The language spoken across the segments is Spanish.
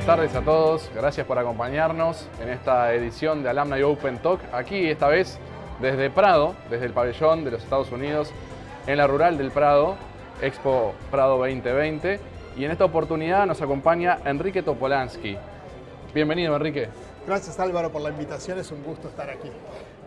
Buenas tardes a todos, gracias por acompañarnos en esta edición de Alumni Open Talk, aquí esta vez desde Prado, desde el pabellón de los Estados Unidos, en la rural del Prado, Expo Prado 2020, y en esta oportunidad nos acompaña Enrique Topolansky. Bienvenido Enrique. Gracias Álvaro por la invitación, es un gusto estar aquí.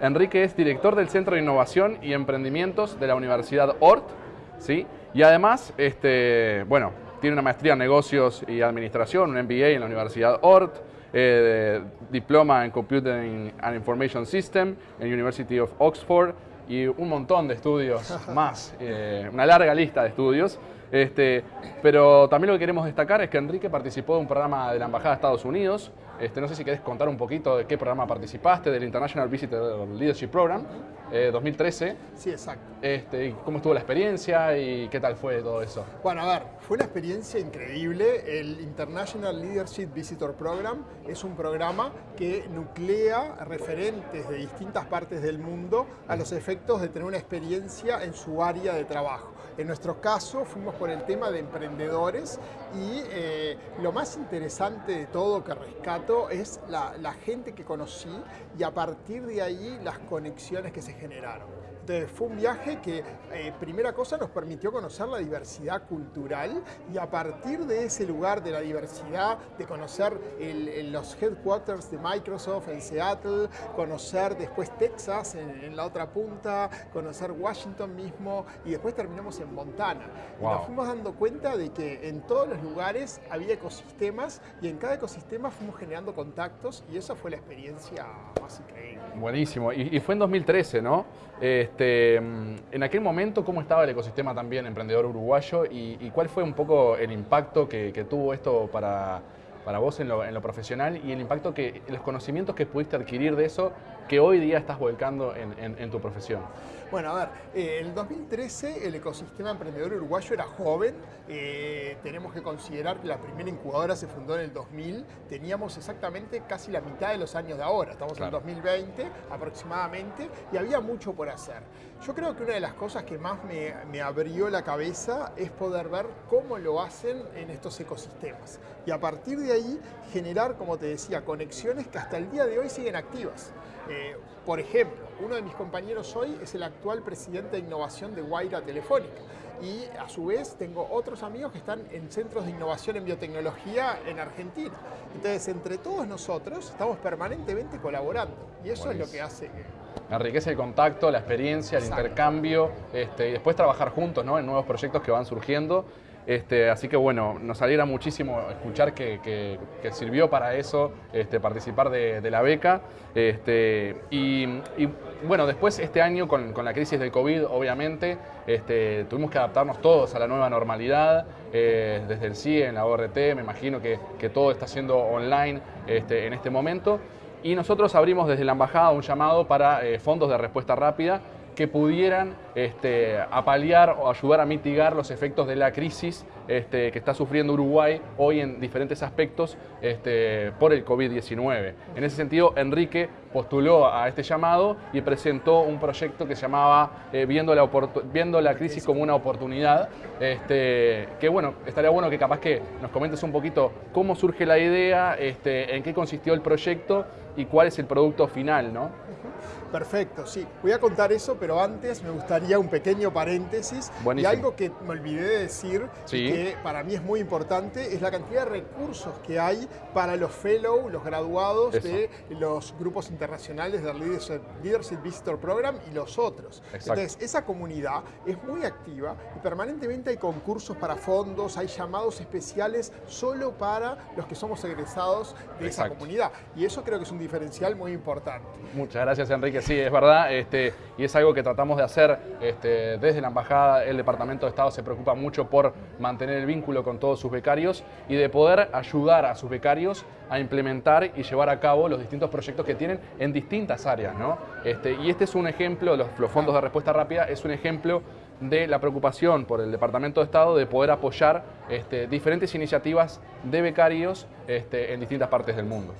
Enrique es director del Centro de Innovación y Emprendimientos de la Universidad ORT, ¿sí? y además, este, bueno, tiene una maestría en negocios y administración, un MBA en la Universidad ORT, eh, diploma en Computing and Information System en University of Oxford y un montón de estudios más, eh, una larga lista de estudios. Este, pero también lo que queremos destacar es que Enrique participó de un programa de la Embajada de Estados Unidos. Este, no sé si querés contar un poquito de qué programa participaste, del International Visitor Leadership Program 2013. Eh, sí, exacto. Este, ¿Cómo estuvo la experiencia y qué tal fue todo eso? Bueno, a ver, fue una experiencia increíble. El International Leadership Visitor Program es un programa que nuclea referentes de distintas partes del mundo a los efectos de tener una experiencia en su área de trabajo. En nuestro caso fuimos por el tema de emprendedores y eh, lo más interesante de todo que rescato es la, la gente que conocí y a partir de ahí las conexiones que se generaron fue un viaje que, eh, primera cosa, nos permitió conocer la diversidad cultural y a partir de ese lugar de la diversidad, de conocer los headquarters de Microsoft en Seattle, conocer después Texas en, la otra punta, conocer Washington mismo y después terminamos en Montana. Y nos fuimos dando cuenta de que en todos los lugares había ecosistemas y en cada ecosistema fuimos generando contactos y esa fue la experiencia más increíble. Buenísimo. Y, fue en 2013, ¿no? Este, en aquel momento, ¿cómo estaba el ecosistema también emprendedor uruguayo y, cuál fue un poco el impacto que, tuvo esto para, para vos en lo, profesional y el impacto que, los conocimientos que pudiste adquirir de eso que hoy día estás volcando en, tu profesión? Bueno, a ver, eh, en el 2013 el ecosistema emprendedor uruguayo era joven, eh, tenemos que considerar que la primera incubadora se fundó en el 2000, teníamos exactamente casi la mitad de los años de ahora, estamos en 2020 aproximadamente, y había mucho por hacer. Yo creo que una de las cosas que más me, me abrió la cabeza es poder ver cómo lo hacen en estos ecosistemas, y a partir de ahí generar, como te decía, conexiones que hasta el día de hoy siguen activas. Eh, por ejemplo, uno de mis compañeros hoy es el actual presidente de innovación de Guaira Telefónica. Y a su vez tengo otros amigos que están en centros de innovación en biotecnología en Argentina. Entonces, entre todos nosotros estamos permanentemente colaborando. Y eso es lo que hace que... Enriquece el contacto, la experiencia, el intercambio este, y después trabajar juntos ¿no? en nuevos proyectos que van surgiendo este, así que bueno, nos alegra muchísimo escuchar que, sirvió para eso este, participar de, la beca. Este, y, bueno, después este año con, la crisis del COVID, obviamente, tuvimos que adaptarnos todos a la nueva normalidad, eh, desde el CIE, en la ORT, me imagino que, todo está siendo online en este momento. Y nosotros abrimos desde la embajada un llamado para eh, fondos de respuesta rápida que pudieran este, apalear o ayudar a mitigar los efectos de la crisis este, que está sufriendo Uruguay hoy en diferentes aspectos este, por el COVID-19. En ese sentido, Enrique postuló a este llamado y presentó un proyecto que se llamaba eh, viendo, la viendo la crisis como una oportunidad, este, que bueno, estaría bueno que capaz que nos comentes un poquito cómo surge la idea, este, en qué consistió el proyecto y cuál es el producto final, ¿no? Perfecto, sí. Voy a contar eso, pero antes me gustaría un pequeño paréntesis. Y algo que me olvidé de decir, que para mí es muy importante, es la cantidad de recursos que hay para los fellow, los graduados de los grupos internacionales del Leadership, Visitor Program y los otros. Entonces, esa comunidad es muy activa y permanentemente hay concursos para fondos, hay llamados especiales solo para los que somos egresados de esa comunidad. Y eso creo que es un diferencial muy importante. Muchas gracias, Enrique sí, es verdad, este, y es algo que tratamos de hacer este, desde la Embajada, el Departamento de Estado se preocupa mucho por mantener el vínculo con todos sus becarios y de poder ayudar a sus becarios a implementar y llevar a cabo los distintos proyectos que tienen en distintas áreas. ¿no? Este, y este es un ejemplo, los, fondos de respuesta rápida, es un ejemplo de la preocupación por el Departamento de Estado de poder apoyar este, diferentes iniciativas de becarios este, en distintas partes del mundo.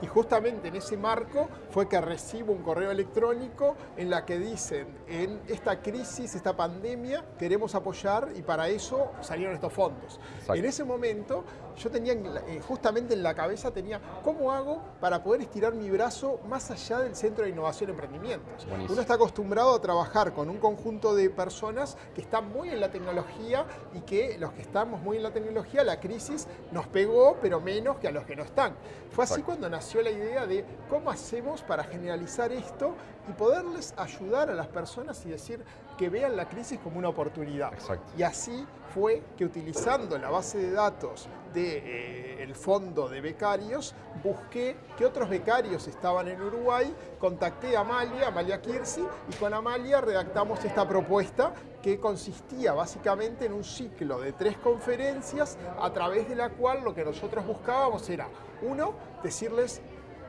Y justamente en ese marco fue que recibo un correo electrónico en la que dicen, en esta crisis, esta pandemia, queremos apoyar y para eso salieron estos fondos. En ese momento yo tenía, eh, justamente en la cabeza tenía, ¿cómo hago para poder estirar mi brazo más allá del Centro de Innovación y Emprendimientos? Uno está acostumbrado a trabajar con un conjunto de personas que están muy en la tecnología y que los que estamos muy en la tecnología, la crisis nos pegó, pero menos que a los que no están. Fue así cuando nació la idea de cómo hacemos para generalizar esto y poderles ayudar a las personas y decir que vean la crisis como una oportunidad. Y así fue que utilizando la base de datos del de, eh, fondo de becarios, busqué qué otros becarios estaban en Uruguay, contacté a Amalia, Amalia Kirsi, y con Amalia redactamos esta propuesta que consistía básicamente en un ciclo de tres conferencias a través de la cual lo que nosotros buscábamos era, uno, decirles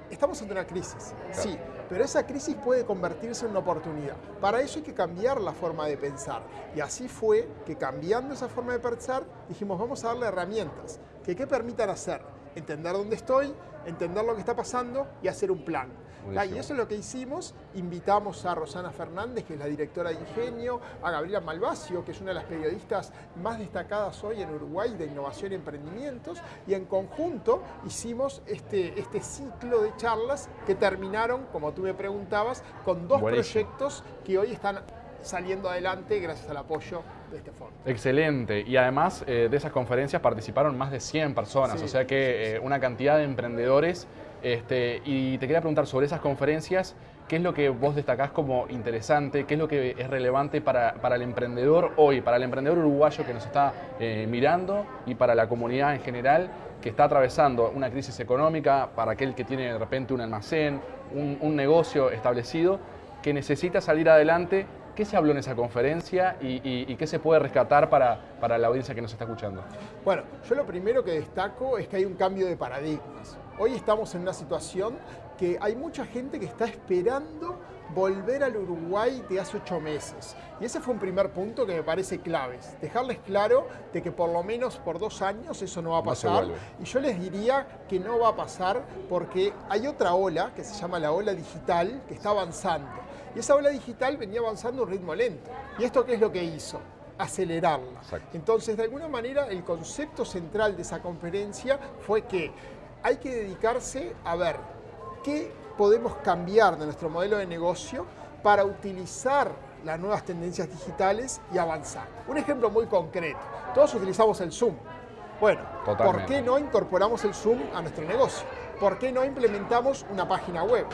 estamos ante una crisis, sí, pero esa crisis puede convertirse en una oportunidad. Para eso hay que cambiar la forma de pensar. Y así fue que cambiando esa forma de pensar, dijimos, vamos a darle herramientas que ¿qué permitan hacer, entender dónde estoy, entender lo que está pasando y hacer un plan. Y eso es lo que hicimos. Invitamos a Rosana Fernández, que es la directora de Ingenio, a Gabriela Malvacio, que es una de las periodistas más destacadas hoy en Uruguay de innovación y emprendimientos, y en conjunto hicimos este, este ciclo de charlas que terminaron, como tú me preguntabas, con dos proyectos que hoy están saliendo adelante gracias al apoyo de este. Excelente. Y además eh, de esas conferencias participaron más de 100 personas, o sea que eh, una cantidad de emprendedores. Este, y te quería preguntar sobre esas conferencias, ¿qué es lo que vos destacás como interesante? ¿Qué es lo que es relevante para, el emprendedor hoy, para el emprendedor uruguayo que nos está eh, mirando y para la comunidad en general que está atravesando una crisis económica, para aquel que tiene de repente un almacén, un, un negocio establecido, que necesita salir adelante ¿Qué se habló en esa conferencia y, qué se puede rescatar para, para, la audiencia que nos está escuchando? Bueno, yo lo primero que destaco es que hay un cambio de paradigmas. Hoy estamos en una situación que hay mucha gente que está esperando volver al Uruguay de hace ocho meses. Y ese fue un primer punto que me parece clave. Dejarles claro de que por lo menos por dos años eso no va a pasar. y yo les diría que no va a pasar porque hay otra ola que se llama la ola digital que está avanzando. Y esa ola digital venía avanzando a un ritmo lento. ¿Y esto qué es lo que hizo? acelerarla. Entonces, de alguna manera, el concepto central de esa conferencia fue que hay que dedicarse a ver qué podemos cambiar de nuestro modelo de negocio para utilizar las nuevas tendencias digitales y avanzar. Un ejemplo muy concreto, todos utilizamos el Zoom. Bueno, ¿por qué no incorporamos el Zoom a nuestro negocio? ¿Por qué no implementamos una página web?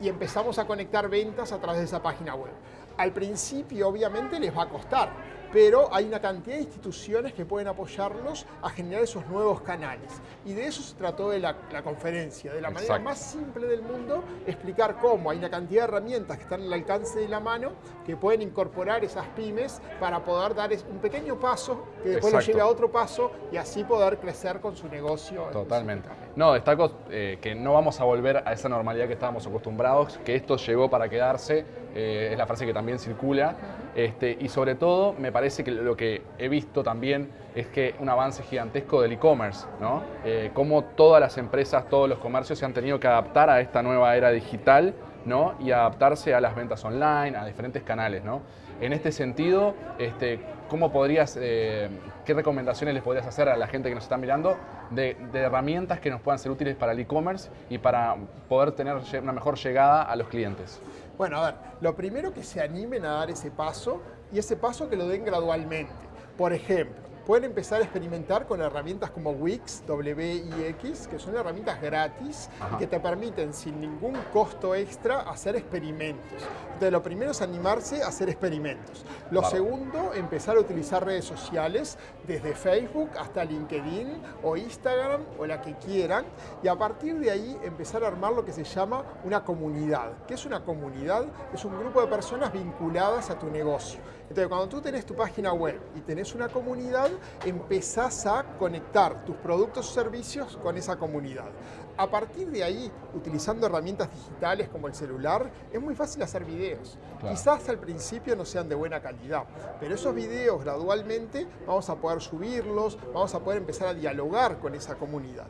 Y empezamos a conectar ventas a través de esa página web. Al principio obviamente les va a costar, pero hay una cantidad de instituciones que pueden apoyarlos a generar esos nuevos canales. Y de eso se trató de la, conferencia, de la manera más simple del mundo, explicar cómo hay una cantidad de herramientas que están al alcance de la mano que pueden incorporar esas pymes para poder dar un pequeño paso que después lo lleve a otro paso y así poder crecer con su negocio. Totalmente. No, destaco eh, que no vamos a volver a esa normalidad que estábamos acostumbrados, que esto llegó para quedarse, eh, es la frase que también circula, este, y sobre todo me parece que lo que he visto también es que un avance gigantesco del e-commerce, ¿no? Eh, cómo todas las empresas, todos los comercios se han tenido que adaptar a esta nueva era digital, ¿no? Y adaptarse a las ventas online, a diferentes canales, ¿no? En este sentido, este, ¿cómo podrías, eh, qué recomendaciones les podrías hacer a la gente que nos está mirando de, herramientas que nos puedan ser útiles para el e-commerce y para poder tener una mejor llegada a los clientes? Bueno, a ver, lo primero que se animen a dar ese paso y ese paso que lo den gradualmente. Por ejemplo, pueden empezar a experimentar con herramientas como Wix, WIX, que son herramientas gratis y que te permiten sin ningún costo extra hacer experimentos. Entonces lo primero es animarse a hacer experimentos. Lo segundo, empezar a utilizar redes sociales desde Facebook hasta LinkedIn o Instagram o la que quieran y a partir de ahí empezar a armar lo que se llama una comunidad. ¿Qué es una comunidad? Es un grupo de personas vinculadas a tu negocio. Entonces, cuando tú tenés tu página web y tenés una comunidad, empezás a conectar tus productos o servicios con esa comunidad. A partir de ahí, utilizando herramientas digitales como el celular, es muy fácil hacer videos. Quizás al principio no sean de buena calidad, pero esos videos gradualmente vamos a poder subirlos, vamos a poder empezar a dialogar con esa comunidad.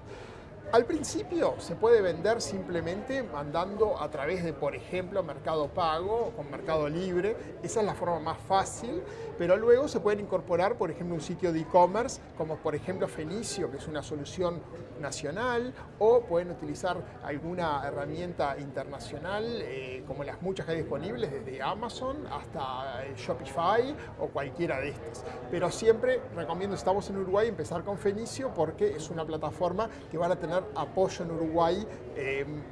Al principio se puede vender simplemente mandando a través de, por ejemplo, Mercado Pago con Mercado Libre. Esa es la forma más fácil, pero luego se pueden incorporar, por ejemplo, un sitio de e-commerce como por ejemplo Fenicio, que es una solución nacional, o pueden utilizar alguna herramienta internacional, eh, como las muchas que hay disponibles, desde Amazon hasta eh, Shopify o cualquiera de estas. Pero siempre recomiendo, estamos en Uruguay, empezar con Fenicio porque es una plataforma que van a tener apoyo en Uruguay em,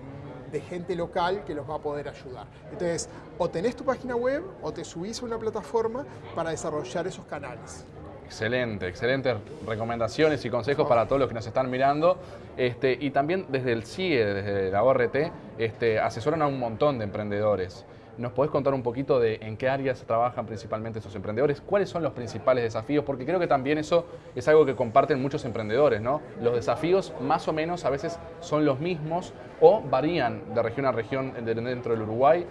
de gente local que los va a poder ayudar. Entonces, o tenés tu página web o te subís a una plataforma para desarrollar esos canales. Excelente, excelentes recomendaciones y consejos para todos los que nos están mirando. Este, y también desde el CIE, desde la ORT, este, asesoran a un montón de emprendedores. ¿Nos podés contar un poquito de en qué áreas trabajan principalmente esos emprendedores? ¿Cuáles son los principales desafíos? Porque creo que también eso es algo que comparten muchos emprendedores, ¿no? Los desafíos más o menos a veces son los mismos o varían de región a región dentro del Uruguay.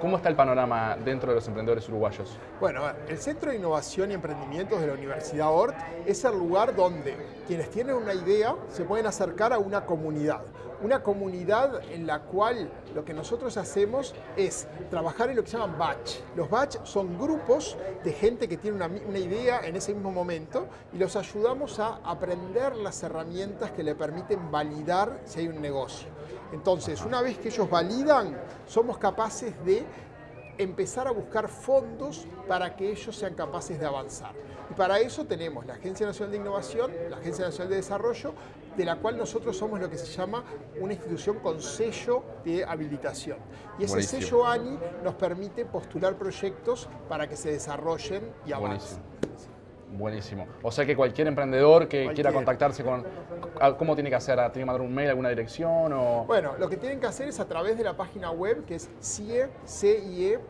¿Cómo está el panorama dentro de los emprendedores uruguayos? Bueno, el Centro de Innovación y Emprendimientos de la Universidad ORT es el lugar donde quienes tienen una idea se pueden acercar a una comunidad. Una comunidad en la cual lo que nosotros hacemos es trabajar en lo que se llaman batch. Los batch son grupos de gente que tiene una, una idea en ese mismo momento y los ayudamos a aprender las herramientas que le permiten validar si hay un negocio. Entonces, una vez que ellos validan, somos capaces de empezar a buscar fondos para que ellos sean capaces de avanzar. Y para eso tenemos la Agencia Nacional de Innovación, la Agencia Nacional de Desarrollo, de la cual nosotros somos lo que se llama una institución con sello de habilitación. Y ese sello ANI nos permite postular proyectos para que se desarrollen y avancen. Buenísimo. O sea que cualquier emprendedor que quiera contactarse con... ¿Cómo tiene que hacer? ¿Tiene que mandar un mail, alguna dirección? O... Bueno, lo que tienen que hacer es a través de la página web que es cie.org.edu.uy.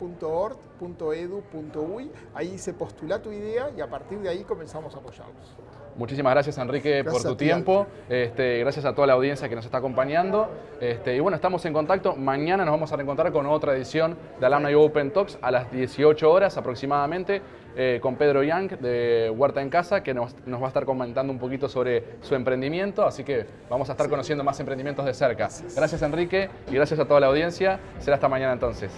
Ahí se postula tu idea y a partir de ahí comenzamos a apoyarlos. Muchísimas gracias Enrique por tu tiempo, este, gracias a toda la audiencia que nos está acompañando este, y bueno, estamos en contacto, mañana nos vamos a reencontrar con otra edición de Alumni Open Talks a las 18 horas aproximadamente eh, con Pedro Young de Huerta en Casa que nos, va a estar comentando un poquito sobre su emprendimiento, así que vamos a estar conociendo más emprendimientos de cerca. Gracias Enrique y gracias a toda la audiencia, será hasta mañana entonces.